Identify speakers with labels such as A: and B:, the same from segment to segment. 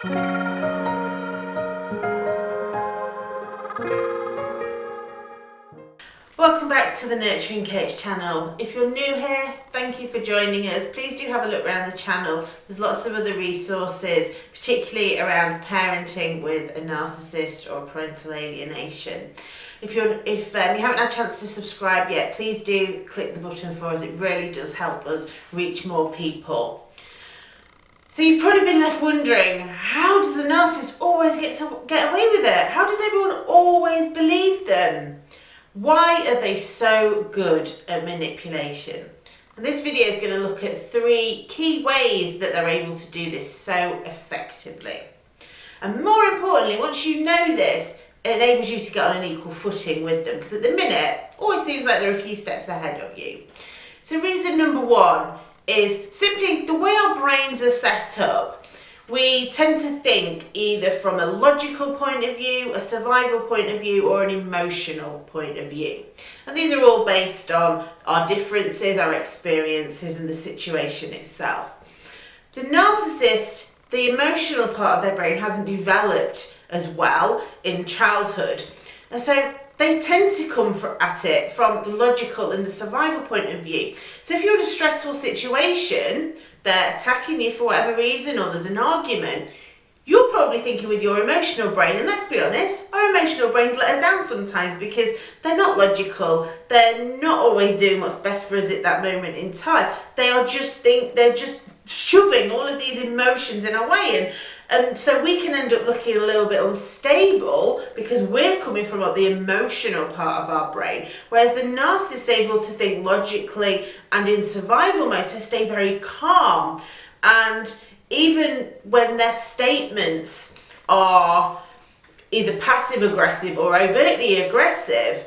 A: Welcome back to the Nurturing Coach channel. If you're new here, thank you for joining us. Please do have a look around the channel. There's lots of other resources, particularly around parenting with a narcissist or parental alienation. If you're if um, you haven't had a chance to subscribe yet, please do click the button for us. It really does help us reach more people. So you've probably been left wondering, how does the narcissist always get to get away with it? How does everyone always believe them? Why are they so good at manipulation? And this video is going to look at three key ways that they're able to do this so effectively. And more importantly, once you know this, it enables you to get on an equal footing with them because at the minute, always seems like they're a few steps ahead of you. So reason number one is simply the way our brains are set up. We tend to think either from a logical point of view, a survival point of view, or an emotional point of view. And these are all based on our differences, our experiences, and the situation itself. The narcissist, the emotional part of their brain hasn't developed as well in childhood. And so they tend to come for, at it from the logical and the survival point of view. So if you're in a stressful situation, they're attacking you for whatever reason or there's an argument, you're probably thinking with your emotional brain, and let's be honest, our emotional brains let us down sometimes because they're not logical, they're not always doing what's best for us at that moment in time. They are just think they're just shoving all of these emotions in our way and and so we can end up looking a little bit unstable because we're coming from the emotional part of our brain, whereas the narcissist is able to think logically and in survival mode to stay very calm. And even when their statements are either passive aggressive or overtly aggressive,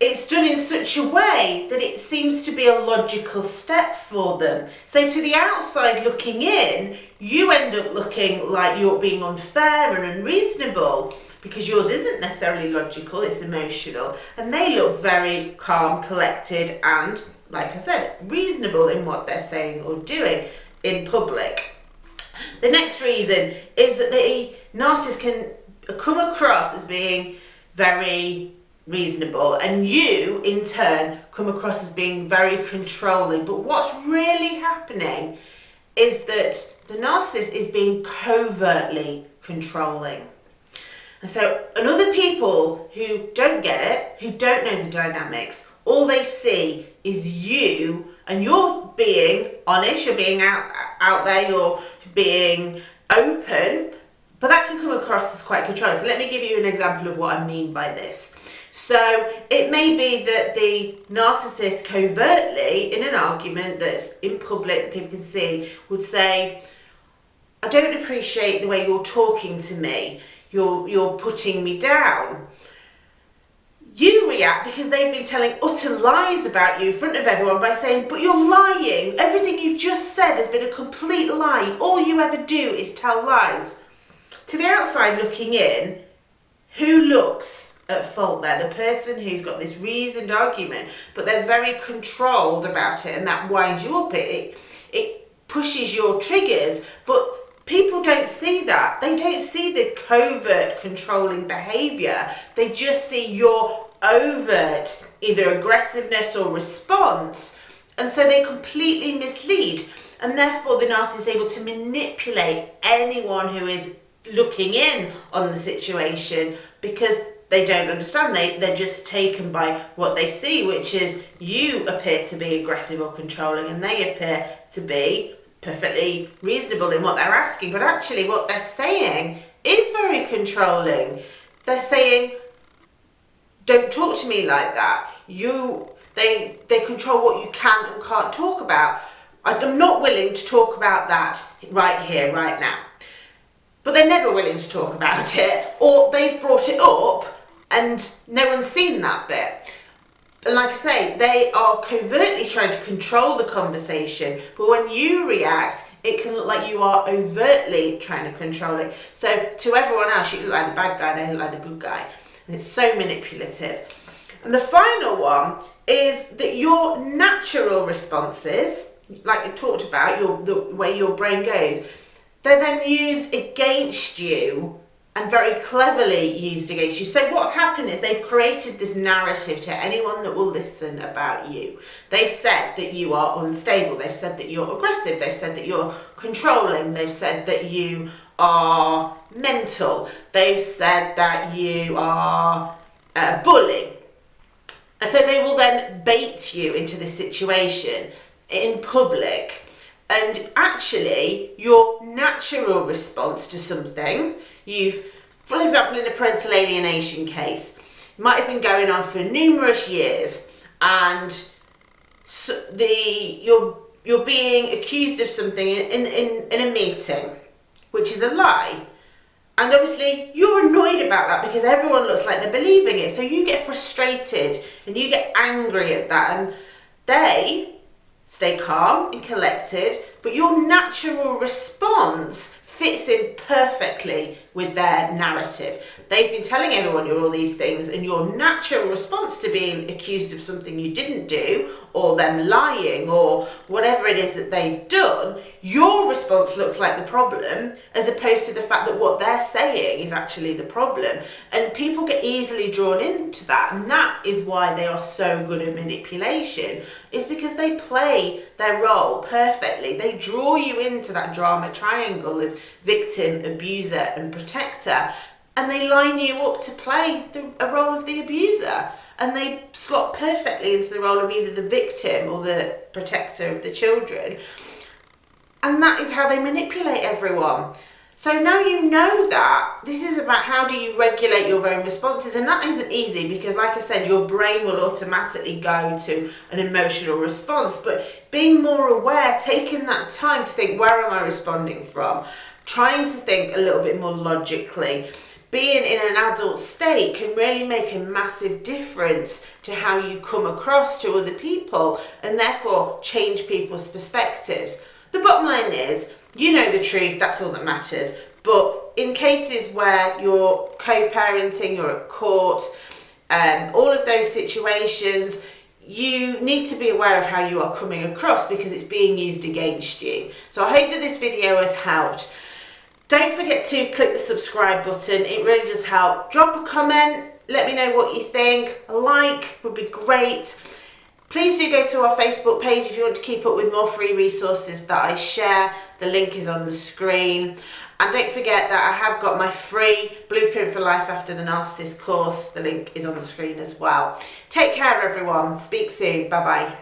A: it's done in such a way that it seems to be a logical step for them. So to the outside looking in, you end up looking like you're being unfair and unreasonable because yours isn't necessarily logical, it's emotional. And they look very calm, collected and, like I said, reasonable in what they're saying or doing in public. The next reason is that the narcissist can come across as being very reasonable and you in turn come across as being very controlling but what's really happening is that the narcissist is being covertly controlling. And so and other people who don't get it who don't know the dynamics all they see is you and you're being honest you're being out out there you're being open. But that can come across as quite controlling. So let me give you an example of what I mean by this so it may be that the narcissist covertly, in an argument that's in public, people can see, would say, I don't appreciate the way you're talking to me. You're, you're putting me down. You react because they've been telling utter lies about you in front of everyone by saying, but you're lying. Everything you just said has been a complete lie. All you ever do is tell lies. To the outside looking in, who looks at fault there. The person who's got this reasoned argument, but they're very controlled about it and that winds you up. It, it pushes your triggers, but people don't see that. They don't see the covert controlling behaviour. They just see your overt either aggressiveness or response. And so they completely mislead. And therefore the narcissist is able to manipulate anyone who is looking in on the situation because they don't understand. They, they're just taken by what they see, which is you appear to be aggressive or controlling and they appear to be perfectly reasonable in what they're asking. But actually what they're saying is very controlling. They're saying, don't talk to me like that. You, they, they control what you can and can't talk about. I'm not willing to talk about that right here, right now. But they're never willing to talk about it, or they've brought it up and no one's seen that bit. And like I say, they are covertly trying to control the conversation, but when you react, it can look like you are overtly trying to control it. So to everyone else, you look like the bad guy, they look like the good guy. And it's so manipulative. And the final one is that your natural responses, like you talked about, your, the way your brain goes, they're then used against you and very cleverly used against you. So what happened is they've created this narrative to anyone that will listen about you. They've said that you are unstable. They've said that you're aggressive. They've said that you're controlling. They've said that you are mental. They've said that you are uh, bullying. And so they will then bait you into this situation in public and actually your natural response to something you've for example in a parental alienation case might have been going on for numerous years and the you're you're being accused of something in, in, in a meeting which is a lie. And obviously you're annoyed about that because everyone looks like they're believing it. So you get frustrated and you get angry at that and they stay calm and collected, but your natural response fits in perfectly with their narrative. They've been telling everyone you're all these things and your natural response to being accused of something you didn't do or them lying or whatever it is that they've done, your response looks like the problem as opposed to the fact that what they're saying is actually the problem. And people get easily drawn into that and that is why they are so good at manipulation is because they play their role perfectly. They draw you into that drama triangle of victim, abuser and protector and they line you up to play the, a role of the abuser and they slot perfectly into the role of either the victim or the protector of the children. And that is how they manipulate everyone. So now you know that. This is about how do you regulate your own responses and that isn't easy because like I said your brain will automatically go to an emotional response but being more aware, taking that time to think where am I responding from, trying to think a little bit more logically being in an adult state can really make a massive difference to how you come across to other people and therefore change people's perspectives. The bottom line is, you know the truth, that's all that matters. But in cases where you're co-parenting, you're at court, um, all of those situations, you need to be aware of how you are coming across because it's being used against you. So I hope that this video has helped. Don't forget to click the subscribe button, it really does help. Drop a comment, let me know what you think. A like would be great. Please do go to our Facebook page if you want to keep up with more free resources that I share. The link is on the screen. And don't forget that I have got my free Blueprint for Life After the Narcissist course. The link is on the screen as well. Take care everyone. Speak soon. Bye bye.